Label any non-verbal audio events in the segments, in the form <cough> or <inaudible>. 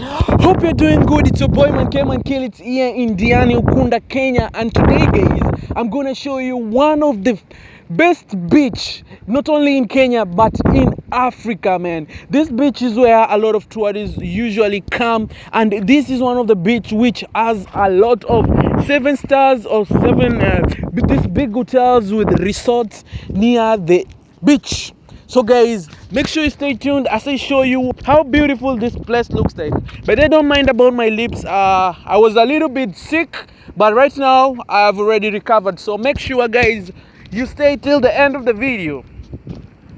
Hope you're doing good. It's your boy Man Came and Kill. It's here in Diani, Ukunda, Kenya. And today, guys, I'm gonna show you one of the best beach, not only in Kenya but in Africa, man. This beach is where a lot of tourists usually come, and this is one of the beach which has a lot of seven stars or seven uh, these big hotels with resorts near the beach. So guys, make sure you stay tuned as I show you how beautiful this place looks like. But I don't mind about my lips. Uh, I was a little bit sick, but right now I've already recovered. So make sure guys, you stay till the end of the video.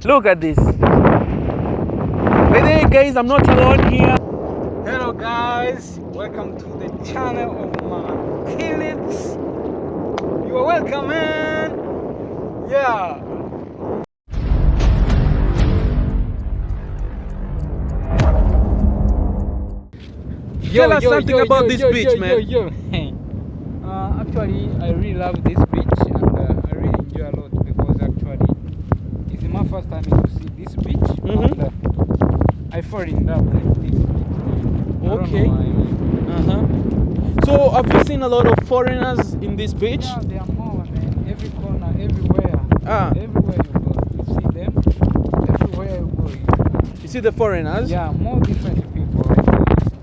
Look at this. By the way guys, I'm not alone here. Hello guys, welcome to the channel of my Kill It. You are welcome man. Yeah. Tell us something about this beach, yo, man. Yo, yo. <laughs> Uh, actually, I really love this beach and uh, I really enjoy a lot because actually it's my first time to see this beach mm -hmm. and uh, I fall in love with this beach. Okay. Uh-huh. So have you seen a lot of foreigners in this beach? Yeah, there are more, man. Every corner, everywhere. Ah. Everywhere you go, you see them. Everywhere you go, you You see the foreigners? Yeah, more different.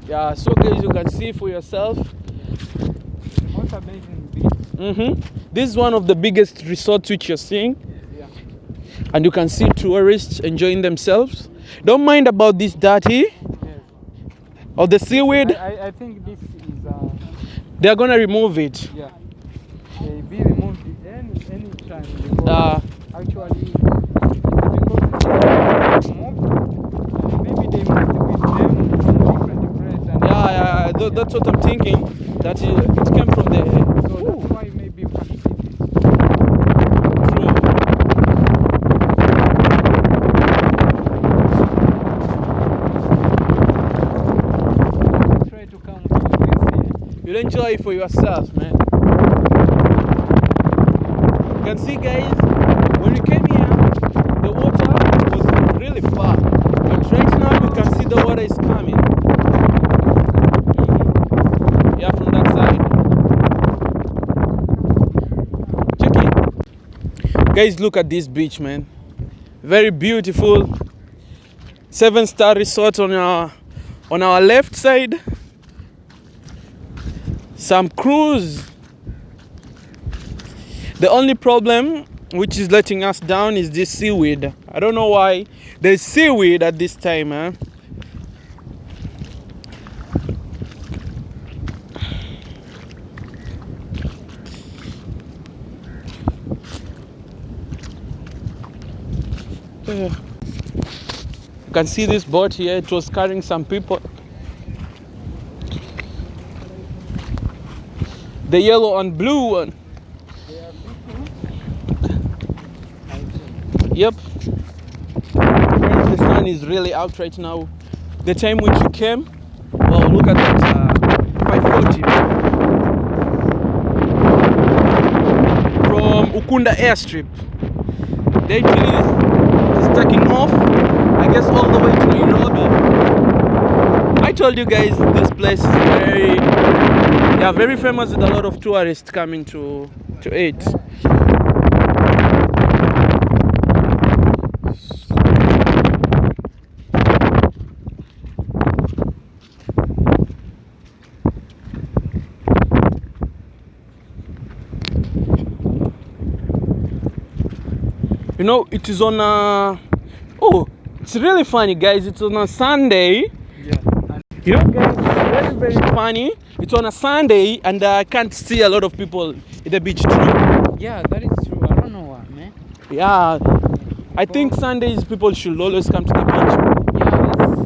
Yeah, so guys, you can see for yourself. The most amazing beach. hmm This is one of the biggest resorts which you're seeing, Yeah. and you can see tourists enjoying themselves. Don't mind about this dirty or the seaweed. I, I, I think this is uh They're gonna remove it. yeah. They be removed any any time because Uh, actually because it's moved, maybe they moved with them from different place and Yeah, yeah, yeah, that's what I'm thinking. That it, it came from the. so Ooh, that's why maybe you can see this. true. Try to come to You'll enjoy it for yourself, man. You can see, guys, when we came here, the water was really far. But right now, you can see the water is coming. Mhm. Yeah, from that side. Check it. Guys, look at this beach, man. Very beautiful. Seven star resort on our on our left side some cruise. The only problem which is letting us down is this seaweed. I don't know why there's seaweed at this time, huh? You can see this boat here, it was carrying some people. The yellow and blue one. Yep. The sun is really out right now. The time which you came, well, look at that. Uh, 540 from Ukunda airstrip. The is, is taking off, I guess, all the way to Nairobi. I told you guys this place is very, yeah, very famous with a lot of tourists coming to to it. You know, it is on a. Oh, it's really funny, guys. It's on a Sunday. Yeah. You know, guys, very, very funny. It's on a Sunday, and I can't see a lot of people in the beach. True. yeah, that is true. I don't know why, man. Yeah, I think Sundays people should always come to the beach. Yeah, it's,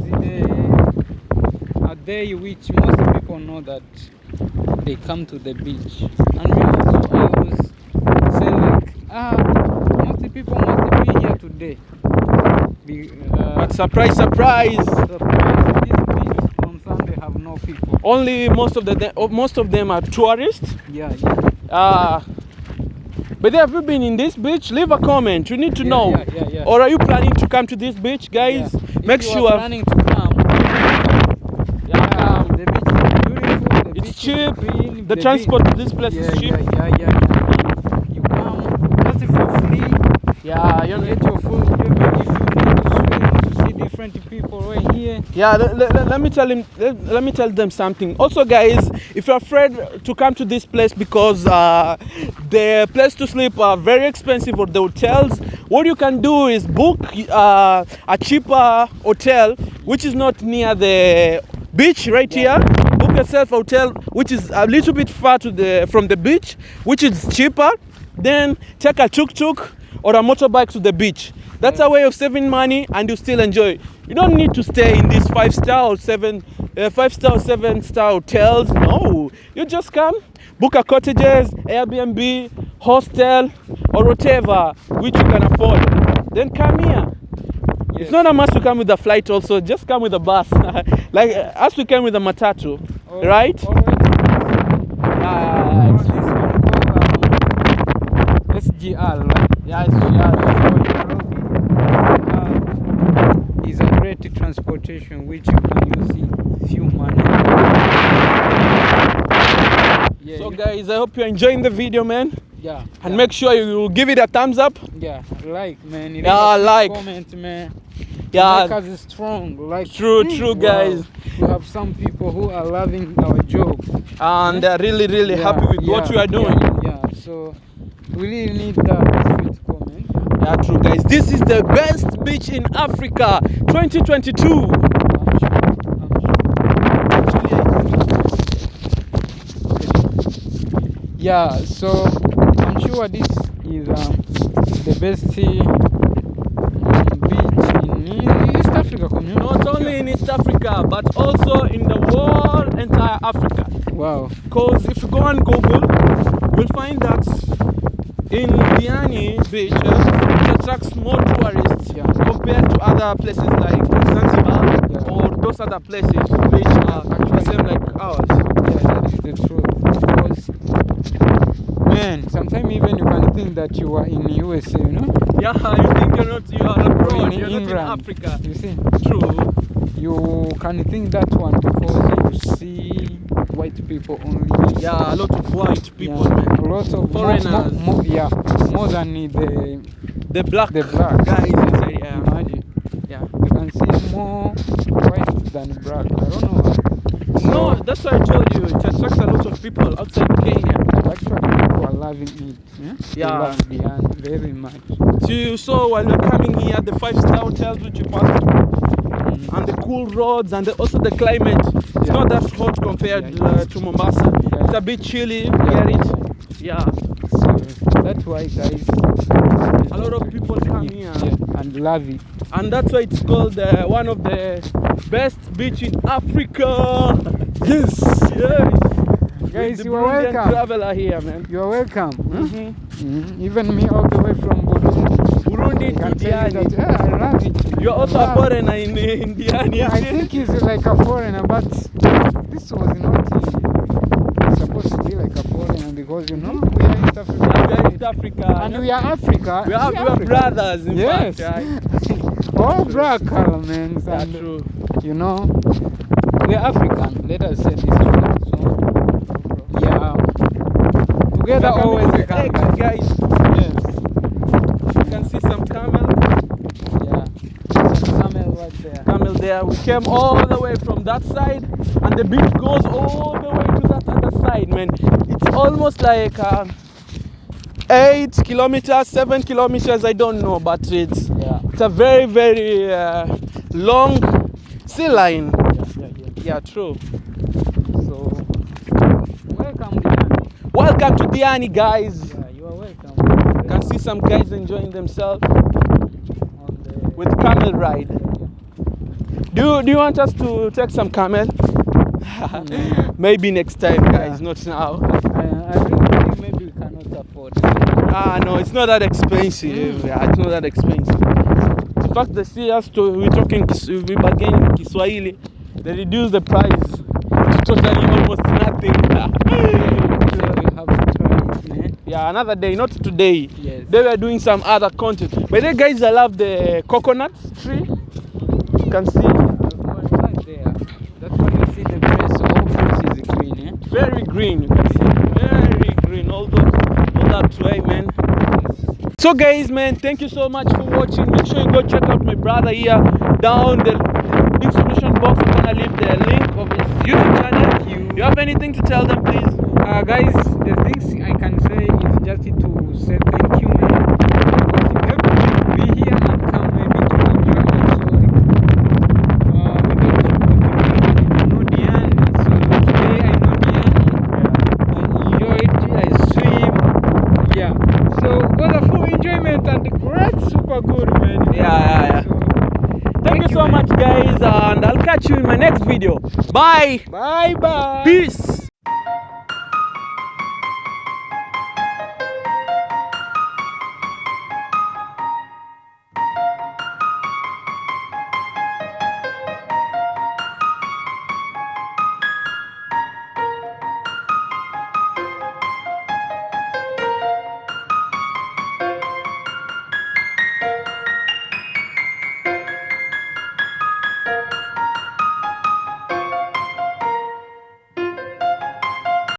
it's the, a day which most people know that they come to the beach. And me also, I was saying like, ah, most people be, uh, but surprise, surprise! surprise. These on Sunday have no people. Only most of the oh, most of them are tourists. Yeah. yeah. Uh, but have you been in this beach? Leave a comment. You need to yeah, know. Yeah, yeah, yeah. Or are you planning to come to this beach, guys? Yeah. Make if you sure. Are planning to come. Yeah. Um, the beach is beautiful. The it's cheap. Is green, the, the, transport to this place yeah, is cheap. Yeah, yeah, yeah. Yeah, you get your food. If you see different people right here. Yeah, let, let, let me tell him. Let, let me tell them something. Also, guys, if you're afraid to come to this place because uh, the place to sleep are very expensive or the hotels, what you can do is book uh, a cheaper hotel which is not near the beach right here. Book yourself a hotel which is a little bit far to the from the beach, which is cheaper. Then take a tuk tuk or a motorbike to the beach. That's a way of saving money and you still enjoy. You don't need to stay in these five star or seven, uh, five star or seven star hotels. No, you just come, book a cottages, Airbnb, hostel, or whatever which you can afford. Then come here. It's not a must to come with a flight. Also, just come with a bus, <laughs> like uh, as we came with a matatu, All- right? all right. Yeah, Oh, um, SGR, right? Yeah, it's, yeah. Uh, is a great transportation which you can use in few money. Yeah, So guys, I hope you're enjoying the video, man. yeah, And yeah, make sure you give it a thumbs up. yeah, like man, leave Yeah, like. comment, man. Yeah. because it's strong. Like True, true, wow. guys. We have some people who are loving our job. and they're really really Yeah, happy with what yeah, you are doing Yeah, yeah. so we really need that. Yeah true guys this is the best beach in africa 2022 I'm sure. I'm sure. Yeah, so I'm sure this is um, the best um, beach in East Africa community. not only in east africa but also in the whole entire africa Wow. because if you go on google you'll find that in diani beach it attracts more tourists Yeah. compared to other places like zanzibar Yeah. or those other places which are the same like ours Yeah, that is the truth. Because, man, sometimes even you can think that you are in USA, you know? yeah <laughs> you think you're not you are abroad in you're not in africa You see? true You can think that one because you see white people only. Yeah, a lot of white people, yeah, a lot of Foreigners. More, more, yeah, more than the The black, the black guys inside, yeah. Imagine, yeah. you can see more white than black. I don't know. No, that's why I told you it attracts a lot of people outside Kenya. Actually, people are loving it. Yeah, Yeah. love very much. So you saw while you're coming here, the five-star hotels which you passed through, mm. and the cool roads, and the, also the climate. It's not that hot compared uh, to Mombasa. It's a bit chilly. Get it? Yeah. So that's why, guys. A lot of people come here. And love it. And that's why it's called uh, one of the best beach in Africa. Yes, yes. Guys, you are welcome. traveler here, man. You are welcome. Hmm? Mhm. Mhm. Even me all the way from Burundi. Burundi I to can you Diani. yeah, I it. You're also I a foreigner in, in Diani. Yeah, I think he's like a foreigner, but this was not supposed to be like a foreigner because you know hmm? we are East Africa. Yeah, we are East Africa. And we are Africa. We are, we are Africa. brothers, in Yes. fact, right? <laughs> All black elements Yeah, and true. you know we are African. Let us say this. So yeah, together always we can. guys. Can see some camel, Yeah. Camel right there. camel there. We came all the way from that side, and the beach goes all the way to that other side, man. It's almost like uh, eight kilometers, seven kilometers. I don't know, but it's Yeah. it's a very very uh, long sea line. Yeah. Yeah. Yeah. True. So welcome. Welcome to Diani, guys. Yeah, you are welcome. You can see some guys enjoying themselves the with camel ride. Do you, do you want us to take some camel? <laughs> Maybe next time, guys, Yeah. not now. I, I really think maybe we cannot afford it. Ah, no, it's not that expensive. Mm. Yeah, it's not that expensive. In fact, they see us to we talking, we bargain in Kiswahili. They reduce the price to totally almost nothing. <laughs> we have to try it, man. Yeah, another day, not today. Yes. They were doing some other content. But the guys, I love the coconut tree. You can see. I'll go right there. That's why you see the place, all place is green, very green. You can see very green. All those, all that way, man. So guys, man, thank you so much for watching. Make sure you go check out my brother here down the description box. I'm gonna leave the link of his YouTube channel. Thank you. Do you have anything to tell them, please? Uh, guys, the things I can say is just to say thank you, man. Because you helped to be here and come maybe to enjoy also. Like, uh, without you, I know Diani. So today I know Diani. I enjoyed, I swim. Yeah. So was a full enjoyment and great, super good, man. Yeah, yeah, yeah. So, Thank, you so much, guys, and I'll catch you in my next video. Bye. Bye bye. Peace.